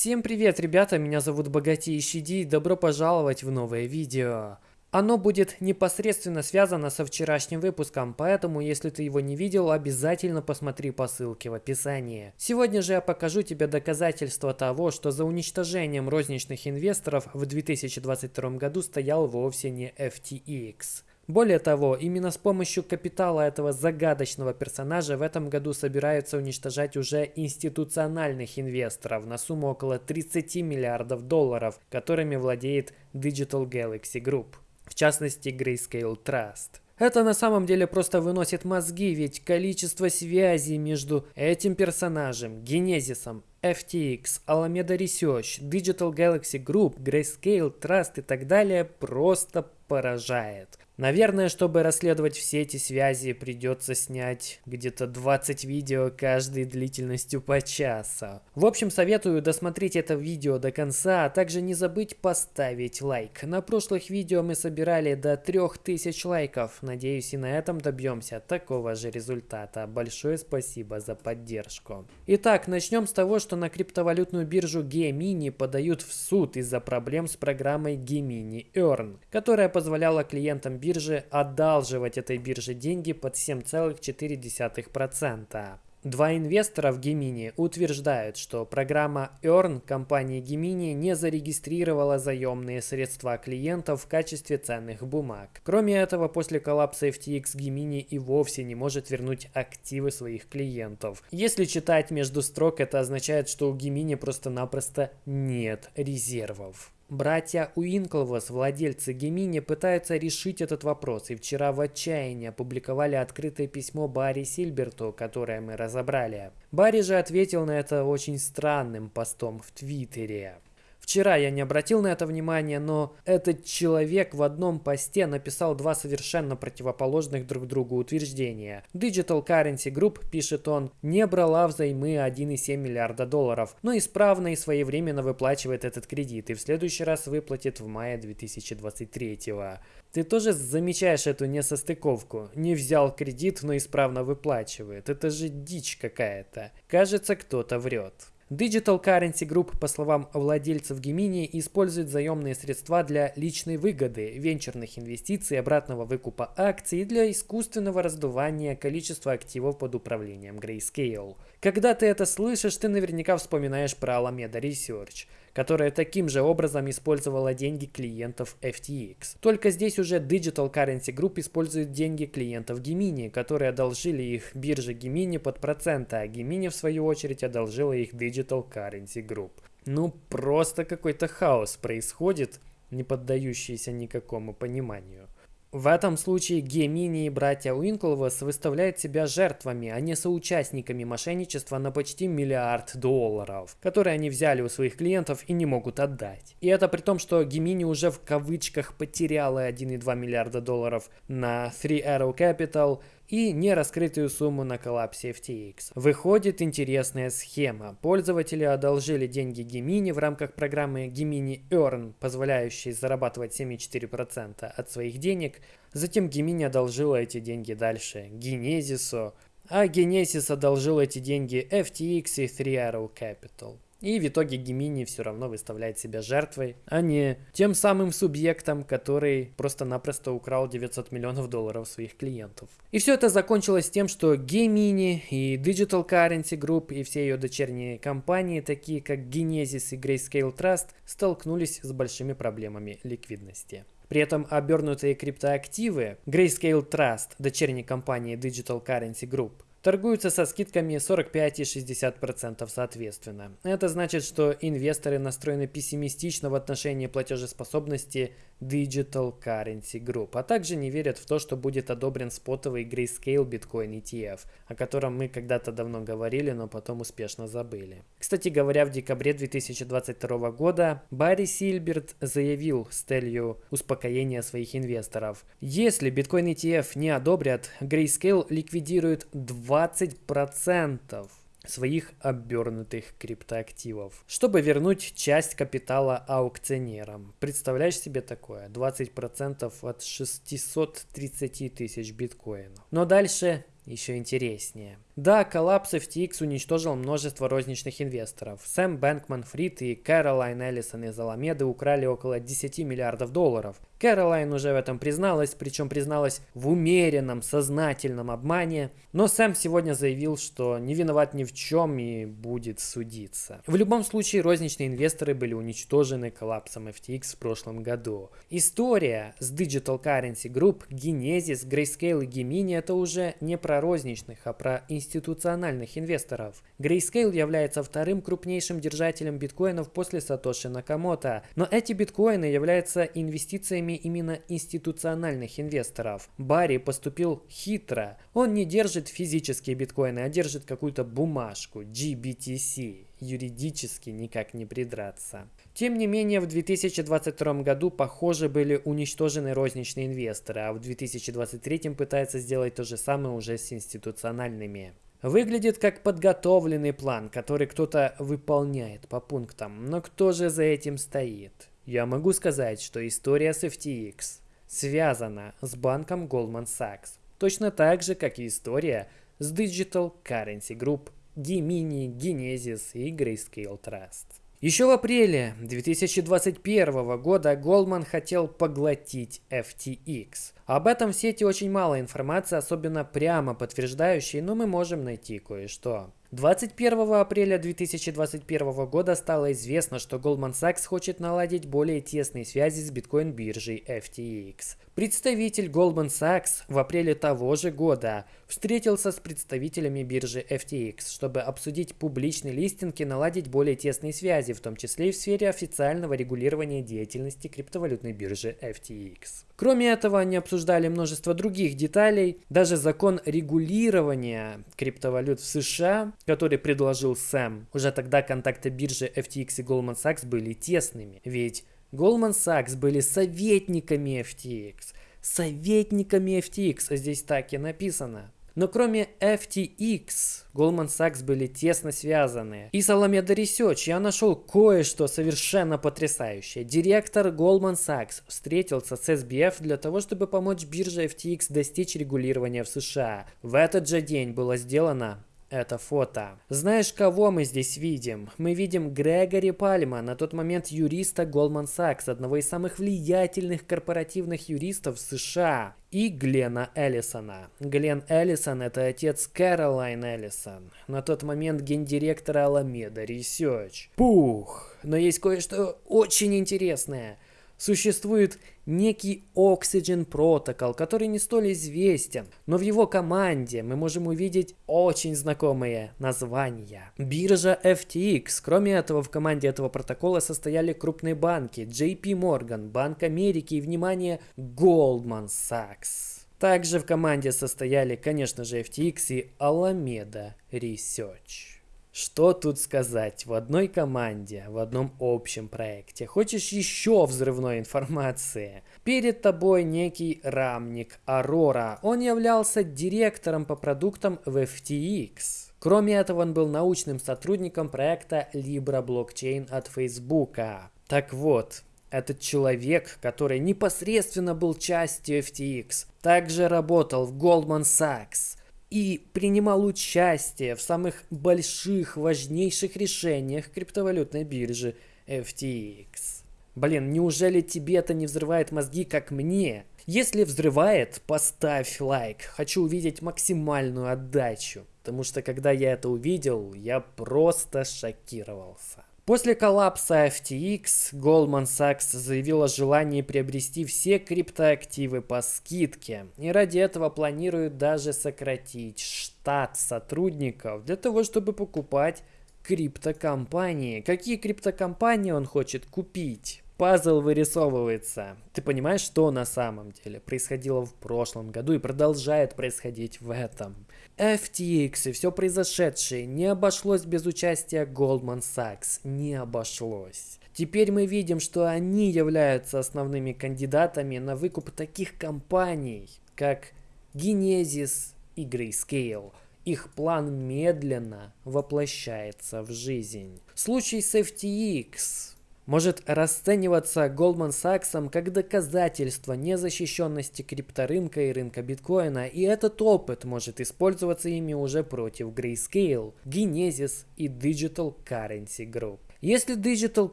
Всем привет, ребята, меня зовут Богатейший Ди, добро пожаловать в новое видео. Оно будет непосредственно связано со вчерашним выпуском, поэтому если ты его не видел, обязательно посмотри по ссылке в описании. Сегодня же я покажу тебе доказательства того, что за уничтожением розничных инвесторов в 2022 году стоял вовсе не FTX. Более того, именно с помощью капитала этого загадочного персонажа в этом году собираются уничтожать уже институциональных инвесторов на сумму около 30 миллиардов долларов, которыми владеет Digital Galaxy Group, в частности Grayscale Trust. Это на самом деле просто выносит мозги, ведь количество связей между этим персонажем, Генезисом, FTX, Alameda Research, Digital Galaxy Group, Grayscale Trust и так далее просто поражает. Наверное, чтобы расследовать все эти связи, придется снять где-то 20 видео каждой длительностью по часу. В общем, советую досмотреть это видео до конца, а также не забыть поставить лайк. На прошлых видео мы собирали до 3000 лайков. Надеюсь, и на этом добьемся такого же результата. Большое спасибо за поддержку. Итак, начнем с того, что на криптовалютную биржу Gemini подают в суд из-за проблем с программой Gemini Earn, которая позволяла клиентам биржи одалживать этой бирже деньги под 7,4%. Два инвестора в Gemini утверждают, что программа Earn компании Gemini не зарегистрировала заемные средства клиентов в качестве ценных бумаг. Кроме этого, после коллапса FTX Gemini и вовсе не может вернуть активы своих клиентов. Если читать между строк, это означает, что у Gemini просто-напросто нет резервов. Братья Уинклвос, владельцы Гемини, пытаются решить этот вопрос и вчера в отчаянии опубликовали открытое письмо Барри Сильберту, которое мы разобрали. Барри же ответил на это очень странным постом в Твиттере. Вчера я не обратил на это внимания, но этот человек в одном посте написал два совершенно противоположных друг другу утверждения. Digital Currency Group, пишет он, не брала взаймы 1,7 миллиарда долларов, но исправно и своевременно выплачивает этот кредит и в следующий раз выплатит в мае 2023 -го. Ты тоже замечаешь эту несостыковку? Не взял кредит, но исправно выплачивает. Это же дичь какая-то. Кажется, кто-то врет. Digital Currency Group, по словам владельцев Gemini, использует заемные средства для личной выгоды, венчурных инвестиций, обратного выкупа акций и для искусственного раздувания количества активов под управлением Grayscale. Когда ты это слышишь, ты наверняка вспоминаешь про Alameda Research – которая таким же образом использовала деньги клиентов FTX. Только здесь уже Digital Currency Group использует деньги клиентов Gemini, которые одолжили их бирже Gemini под проценты, а Gemini в свою очередь одолжила их Digital Currency Group. Ну просто какой-то хаос происходит, не поддающийся никакому пониманию. В этом случае Гемини и братья Уинклвос выставляют себя жертвами, а не соучастниками мошенничества на почти миллиард долларов, которые они взяли у своих клиентов и не могут отдать. И это при том, что Гемини уже в кавычках потеряла 1,2 миллиарда долларов на Three Arrow Capital – и нераскрытую сумму на коллапсе FTX. Выходит интересная схема. Пользователи одолжили деньги Gemini в рамках программы Gemini Earn, позволяющей зарабатывать 7,4% от своих денег. Затем Gemini одолжила эти деньги дальше Genesis, а Genesis одолжил эти деньги FTX и Three Arrow Capital. И в итоге Гемини все равно выставляет себя жертвой, а не тем самым субъектом, который просто-напросто украл 900 миллионов долларов своих клиентов. И все это закончилось тем, что Гемини и Digital Currency Group и все ее дочерние компании, такие как Genesis и Grayscale Trust, столкнулись с большими проблемами ликвидности. При этом обернутые криптоактивы Grayscale Trust, дочерней компании Digital Currency Group, торгуются со скидками 45 и 60% соответственно. Это значит, что инвесторы настроены пессимистично в отношении платежеспособности Digital Currency Group, а также не верят в то, что будет одобрен спотовый Grayscale Bitcoin ETF, о котором мы когда-то давно говорили, но потом успешно забыли. Кстати говоря, в декабре 2022 года Барри Сильберт заявил с целью успокоения своих инвесторов. Если Bitcoin ETF не одобрят, Grayscale ликвидирует 20% своих обернутых криптоактивов, чтобы вернуть часть капитала аукционерам. Представляешь себе такое? 20% от 630 тысяч биткоинов. Но дальше еще интереснее. Да, коллапс FTX уничтожил множество розничных инвесторов. Сэм Бэнкман Фрид и Кэролайн Эллисон из Аламеды украли около 10 миллиардов долларов. Кэролайн уже в этом призналась, причем призналась в умеренном, сознательном обмане. Но Сэм сегодня заявил, что не виноват ни в чем и будет судиться. В любом случае, розничные инвесторы были уничтожены коллапсом FTX в прошлом году. История с Digital Currency Group, Genesis, Grayscale и Gemini это уже не про розничных, а про институциональных инвесторов. Grayscale является вторым крупнейшим держателем биткоинов после Сатоши Накамото, но эти биткоины являются инвестициями именно институциональных инвесторов. Барри поступил хитро. Он не держит физические биткоины, а держит какую-то бумажку, GBTC. Юридически никак не придраться. Тем не менее, в 2022 году, похоже, были уничтожены розничные инвесторы, а в 2023 пытается сделать то же самое уже с институциональными. Выглядит как подготовленный план, который кто-то выполняет по пунктам, но кто же за этим стоит? Я могу сказать, что история с FTX связана с банком Goldman Sachs, точно так же, как и история с Digital Currency Group, Gemini, Genesis и Grayscale Trust. Еще в апреле 2021 года Goldman хотел поглотить FTX. Об этом в сети очень мало информации, особенно прямо подтверждающей, но мы можем найти кое-что. 21 апреля 2021 года стало известно, что Goldman Sachs хочет наладить более тесные связи с биткоин-биржей FTX. Представитель Goldman Sachs в апреле того же года встретился с представителями биржи FTX, чтобы обсудить публичный листинг и наладить более тесные связи, в том числе и в сфере официального регулирования деятельности криптовалютной биржи FTX. Кроме этого, они обсуждали множество других деталей, даже закон регулирования криптовалют в США, который предложил Сэм. Уже тогда контакты биржи FTX и Goldman Sachs были тесными, ведь Goldman Sachs были советниками FTX. Советниками FTX, здесь так и написано. Но кроме FTX, Goldman Sachs были тесно связаны. И с Alameda Research я нашел кое-что совершенно потрясающее. Директор Goldman Sachs встретился с SBF для того, чтобы помочь бирже FTX достичь регулирования в США. В этот же день было сделано это фото. Знаешь, кого мы здесь видим? Мы видим Грегори Пальма, на тот момент юриста Goldman Sachs, одного из самых влиятельных корпоративных юристов США, и Глена Эллисона. Глен Эллисон – это отец Кэролайн Эллисон, на тот момент гендиректора Alameda Research. Пух! Но есть кое-что очень интересное – Существует некий Oxygen Protocol, который не столь известен, но в его команде мы можем увидеть очень знакомые названия. Биржа FTX. Кроме этого, в команде этого протокола состояли крупные банки JP Morgan, Банк Америки и, внимание, Goldman Sachs. Также в команде состояли, конечно же, FTX и Alameda Research. Что тут сказать? В одной команде, в одном общем проекте. Хочешь еще взрывной информации? Перед тобой некий рамник Aurora. Он являлся директором по продуктам в FTX. Кроме этого, он был научным сотрудником проекта Libra Blockchain от Facebook. Так вот, этот человек, который непосредственно был частью FTX, также работал в Goldman Sachs, и принимал участие в самых больших, важнейших решениях криптовалютной биржи FTX. Блин, неужели тебе это не взрывает мозги, как мне? Если взрывает, поставь лайк. Хочу увидеть максимальную отдачу. Потому что когда я это увидел, я просто шокировался. После коллапса FTX Goldman Sachs заявил о желании приобрести все криптоактивы по скидке. И ради этого планирует даже сократить штат сотрудников для того, чтобы покупать криптокомпании. Какие криптокомпании он хочет купить? Пазл вырисовывается. Ты понимаешь, что на самом деле происходило в прошлом году и продолжает происходить в этом. FTX и все произошедшее не обошлось без участия Goldman Sachs. Не обошлось. Теперь мы видим, что они являются основными кандидатами на выкуп таких компаний, как Genesis и Grayscale. Их план медленно воплощается в жизнь. Случай с FTX может расцениваться Goldman Sachs как доказательство незащищенности крипторынка и рынка биткоина, и этот опыт может использоваться ими уже против Grayscale, Genesis и Digital Currency Group. Если Digital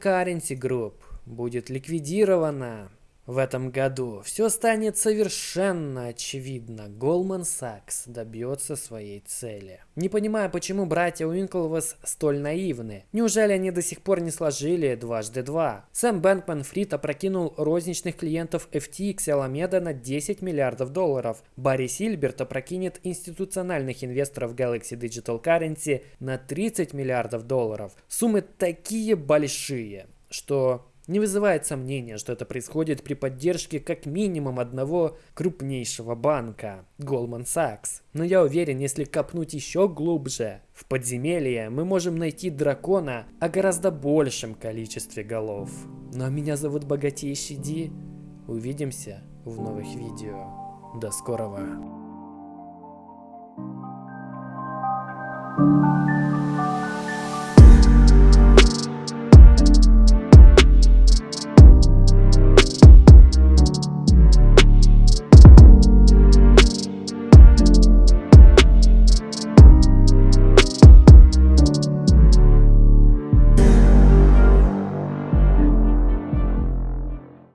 Currency Group будет ликвидирована, в этом году все станет совершенно очевидно. Goldman Sachs добьется своей цели. Не понимаю, почему братья Уинклвас столь наивны. Неужели они до сих пор не сложили дважды два? Сэм Бэнкман Фрид опрокинул розничных клиентов FTX Alameda на 10 миллиардов долларов. Барри Сильберт опрокинет институциональных инвесторов Galaxy Digital Currency на 30 миллиардов долларов. Суммы такие большие, что не вызывает сомнения, что это происходит при поддержке как минимум одного крупнейшего банка – Goldman Sachs. Но я уверен, если копнуть еще глубже, в подземелье мы можем найти дракона о гораздо большем количестве голов. Ну а меня зовут Богатейший Ди. Увидимся в новых видео. До скорого. thank you